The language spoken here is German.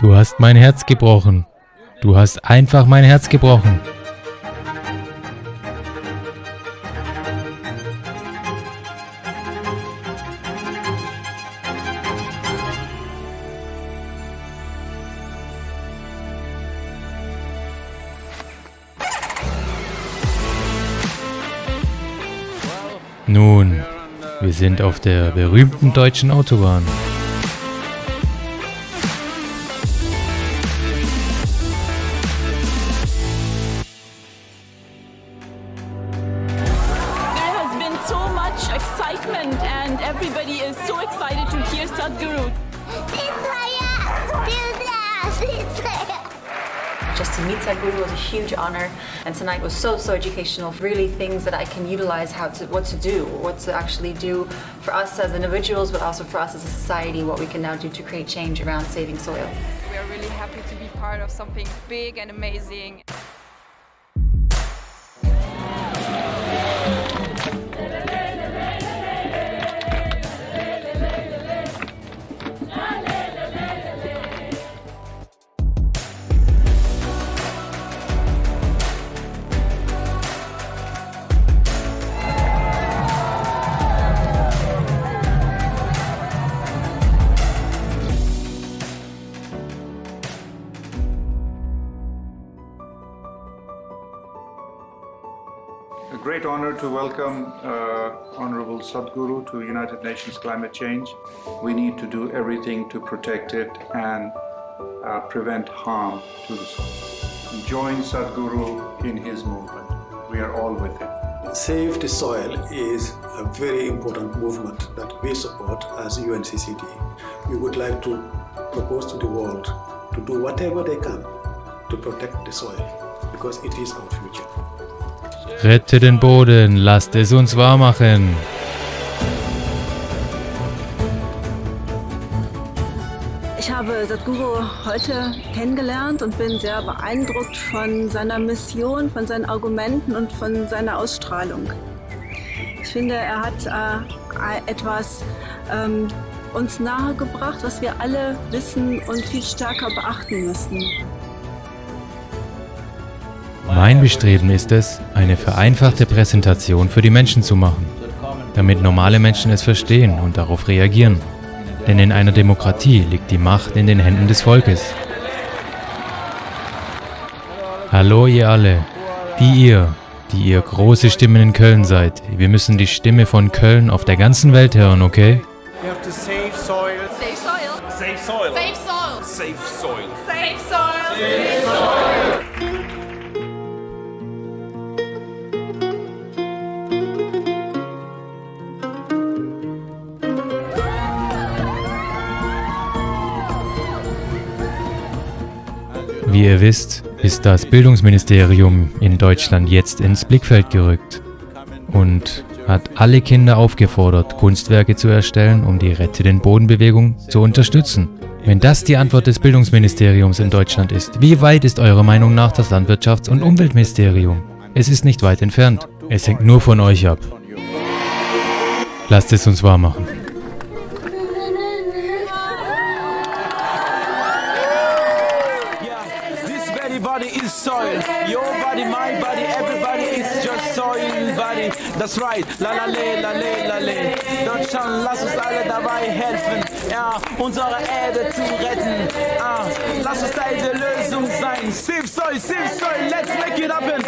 Du hast mein Herz gebrochen. Du hast einfach mein Herz gebrochen. Nun, wir sind auf der berühmten deutschen Autobahn. And everybody is so excited to hear Sadhguru. Just to meet Sadhguru was a huge honor, and tonight was so so educational. Really, things that I can utilize how to what to do, what to actually do for us as individuals, but also for us as a society. What we can now do to create change around saving soil. We are really happy to be part of something big and amazing. Great honor to welcome uh, Honorable Sadhguru to United Nations Climate Change. We need to do everything to protect it and uh, prevent harm to the soil. Join Sadhguru in his movement. We are all with him. Save the Soil is a very important movement that we support as UNCCD. We would like to propose to the world to do whatever they can to protect the soil because it is our future. Rette den Boden, lasst es uns wahr machen. Ich habe Sadhguru heute kennengelernt und bin sehr beeindruckt von seiner Mission, von seinen Argumenten und von seiner Ausstrahlung. Ich finde, er hat äh, etwas ähm, uns nahegebracht, was wir alle wissen und viel stärker beachten müssen. Mein Bestreben ist es, eine vereinfachte Präsentation für die Menschen zu machen, damit normale Menschen es verstehen und darauf reagieren. Denn in einer Demokratie liegt die Macht in den Händen des Volkes. Hallo ihr alle, die ihr, die ihr große Stimmen in Köln seid. Wir müssen die Stimme von Köln auf der ganzen Welt hören, okay? Wie ihr wisst, ist das Bildungsministerium in Deutschland jetzt ins Blickfeld gerückt und hat alle Kinder aufgefordert, Kunstwerke zu erstellen, um die Rette den Bodenbewegung zu unterstützen. Wenn das die Antwort des Bildungsministeriums in Deutschland ist, wie weit ist eurer Meinung nach das Landwirtschafts- und Umweltministerium? Es ist nicht weit entfernt. Es hängt nur von euch ab. Lasst es uns wahr machen. Soil. Your body, my body, everybody is just soil body. That's right. La la le, la le, la le. Deutschland, lass uns alle dabei helfen, ja, unsere Erde zu retten. Ah, lass uns Teil der Lösung sein. Save soil, save soil, let's make it happen.